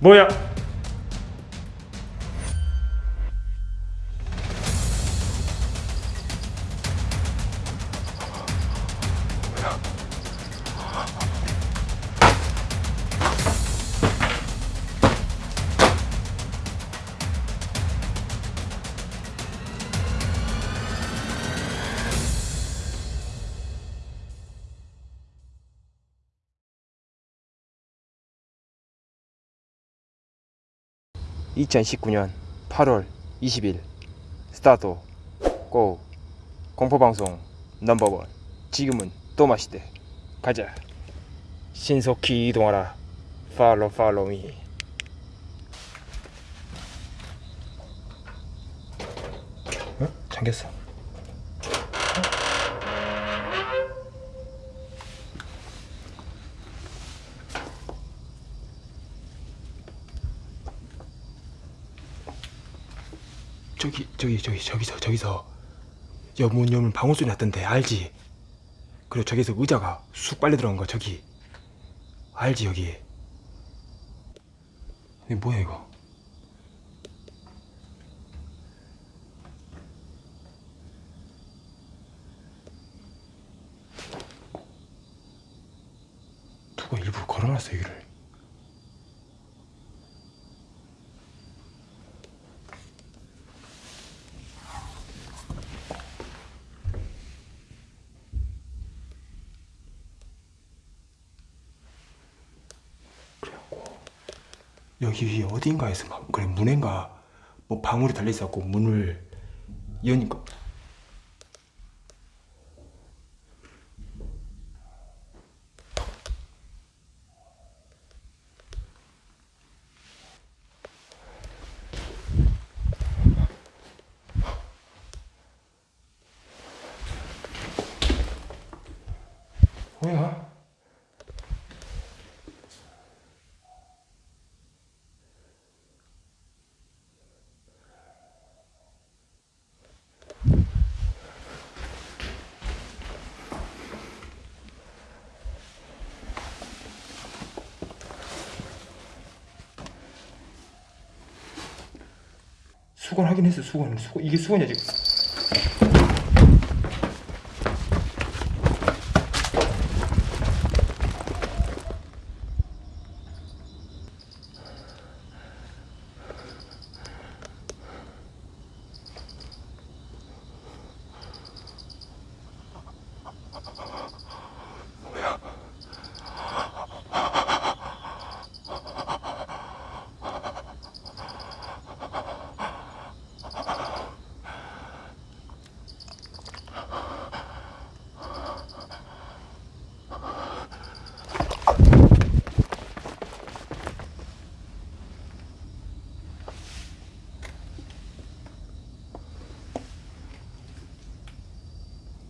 뭐야? (2019년 8월 20일) 스타트. 고. 공포방송 넘버원. 지금은 또 마시대. 가자. 신속히 이동하라. 팔로 팔로 미. 어? 잠겼어 저기 저기 저기 저기서 저기서 여문 여문 방울 소리 났던데 알지? 그리고 저기서 의자가 쑥 빨려 들어간 거 저기. 알지 여기? 이게 뭐야 이거? 누가 일부러 걸어놨어 여기를 위에 어딘가에서 막 그래 문인가 뭐 방울이 달려 있었고 문을 여니까 뭐야? 수건 했어 수건. 수건 이게 수건이야 지금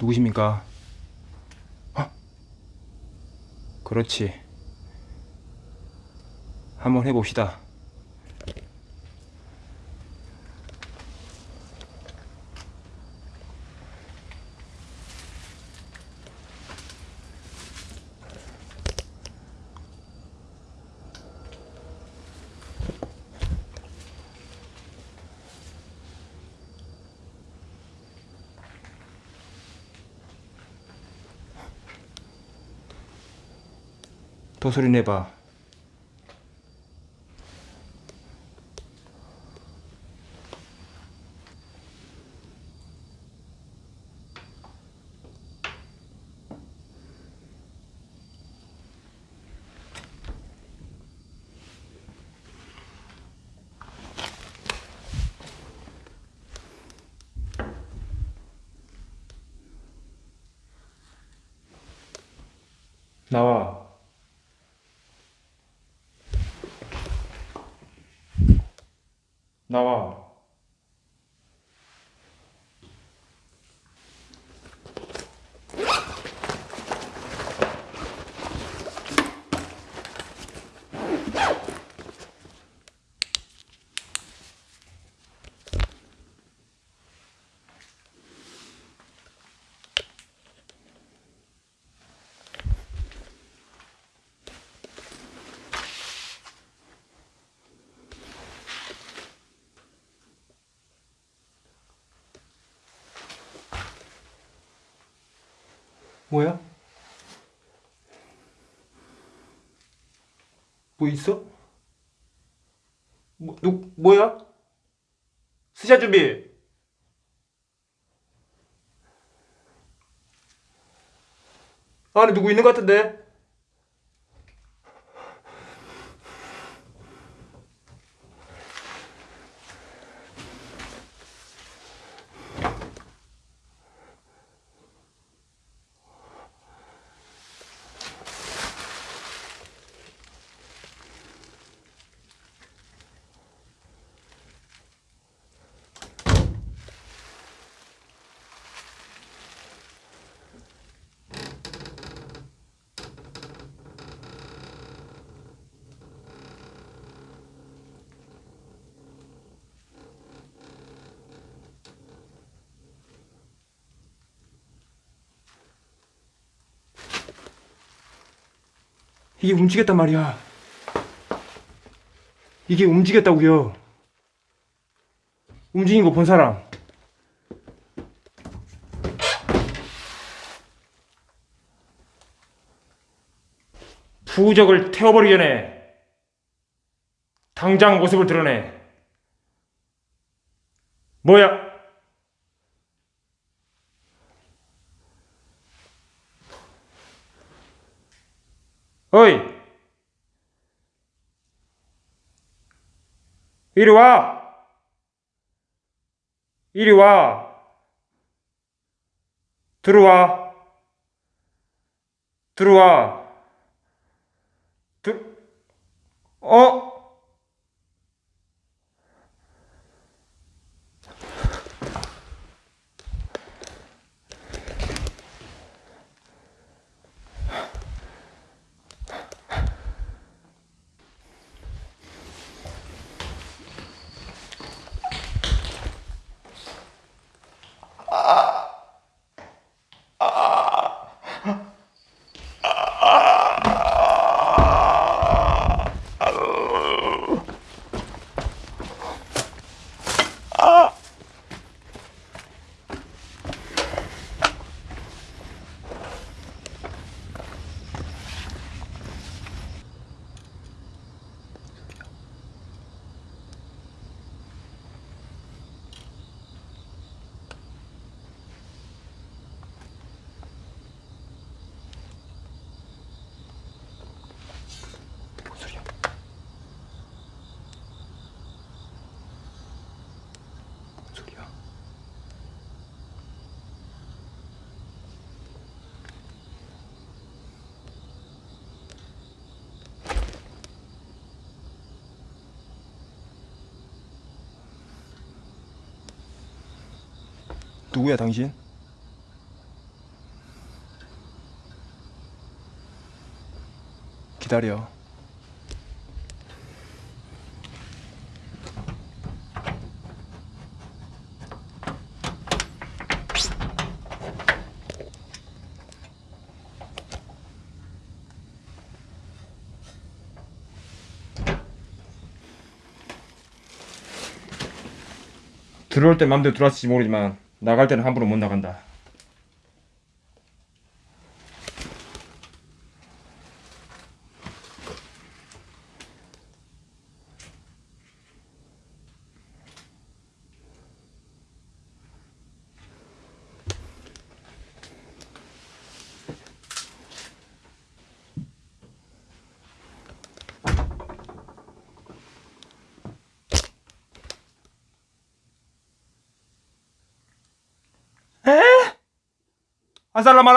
누구십니까? 어? 그렇지. 한번 해봅시다. 더 소리 내봐. 나와. 나와. 뭐야? 뭐 있어? 뭐, 누, 뭐야? 스샷 준비! 안에 누구 있는 것 같은데? 이게 움직였단 말이야. 이게 움직였다고요. 움직인 거 본 사람. 부적을 태워버리기 전에 당장 모습을 드러내. 뭐야? 어이! 이리 와! 이리 와! 들어와! 들어와! 들, 어? 누구야 당신? 기다려. 들어올 땐 맘대로 들어왔을지 모르지만 나갈 때는 함부로 못 나간다.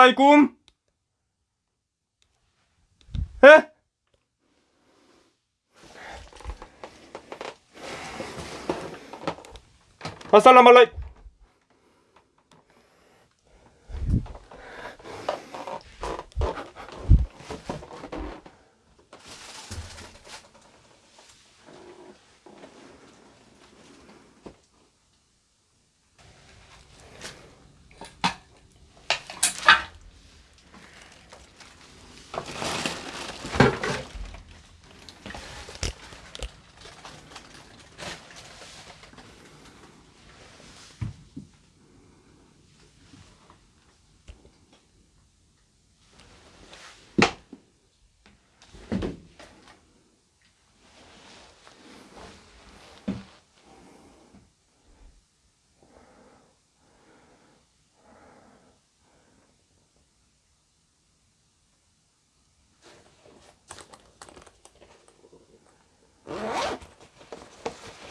아살라말라이쿰. 에? 아살라말라이.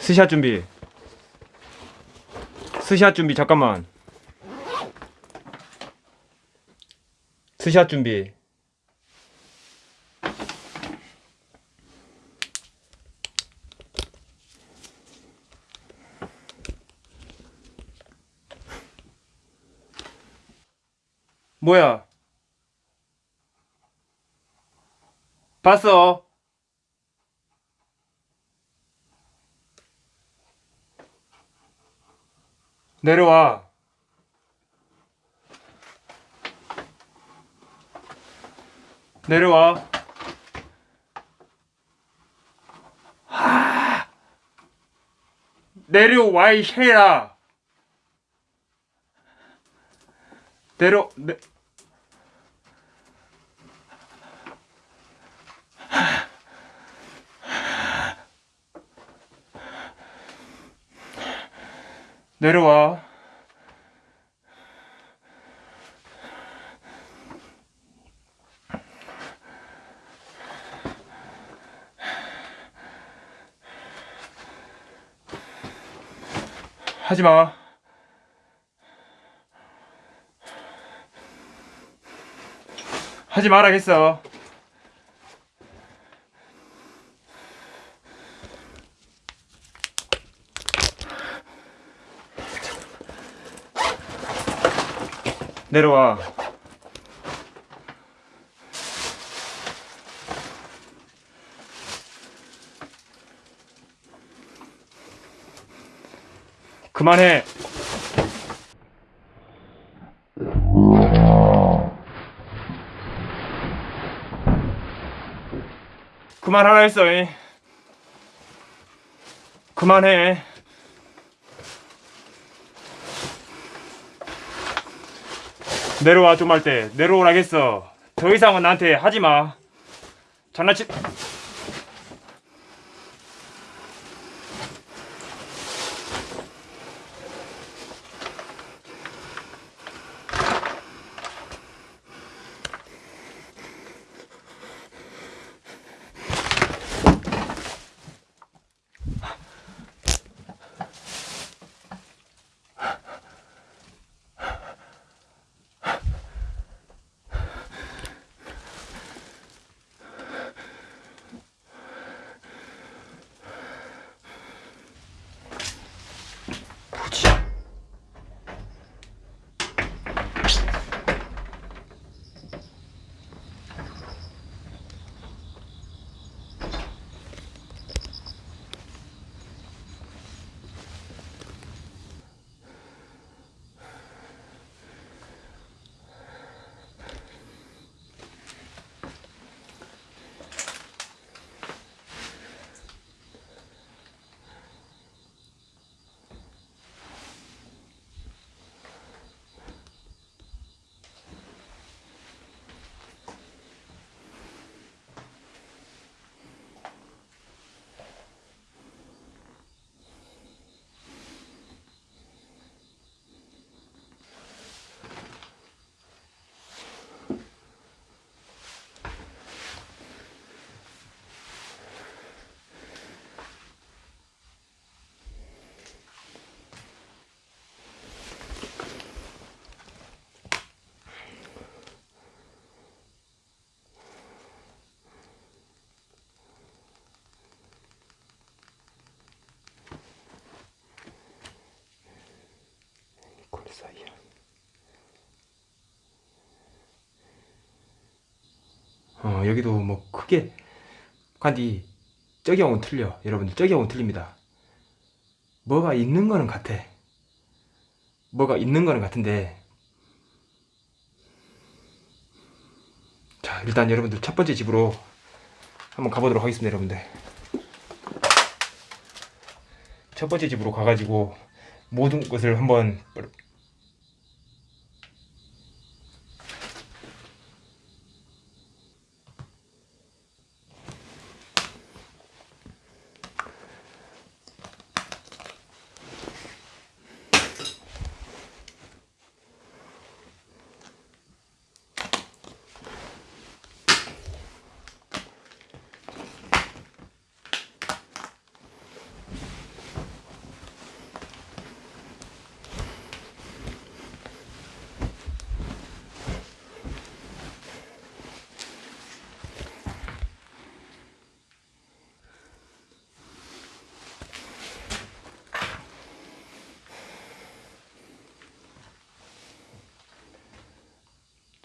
스샷 준비. 스샷 준비 잠깐만. 스샷 준비. 뭐야? 봤어? 내려와. 내려와. 하. 내려와 이 쉐라. 내려 내. 내려와. 하지 마. 하지 말아겠어. 내려와. 그만해. 그만하라 했어. 이. 그만해. 내려와 좀 할 때 내려오라겠어. 더 이상은 나한테 하지 마. 장난치. 콜 사이야. 어 여기도 뭐 크게 간디 저기 하고는 틀려. 여러분들 저기 하고는 틀립니다. 뭐가 있는 거는 같아. 뭐가 있는 거는 같은데. 자 일단 여러분들 첫 번째 집으로 한번 가보도록 하겠습니다 여러분들. 첫 번째 집으로 가가지고 모든 것을 한번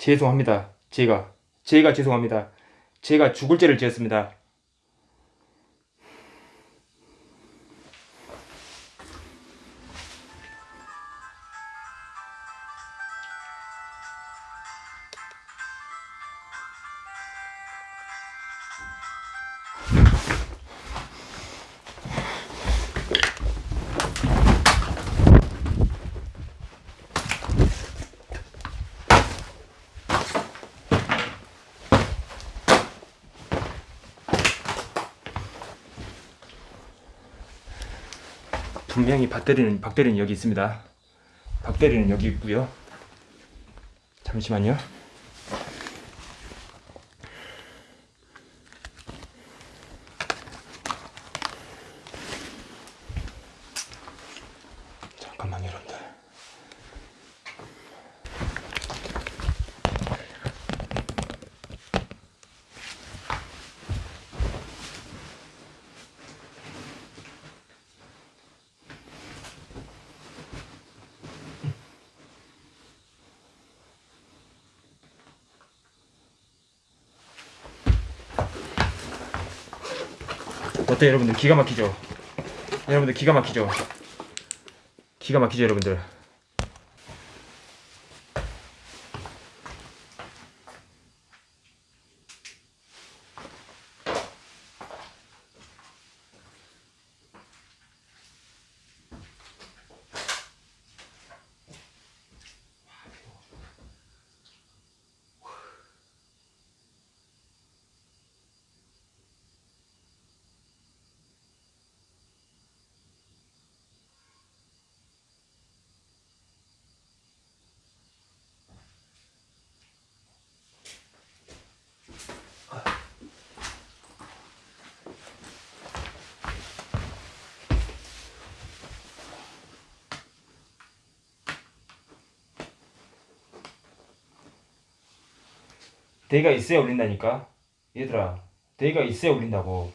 죄송합니다. 제가 제가 죄송합니다. 제가 죽을 죄를 지었습니다. 분명히 박대리는 박대리는 여기 있습니다. 박대리는 여기 있고요. 잠시만요 여러분들. 어때 여러분들 기가 막히죠? 여러분들 기가 막히죠? 기가 막히죠 여러분들? 대가 있어야 울린다니까. 얘들아 대가 있어야 울린다고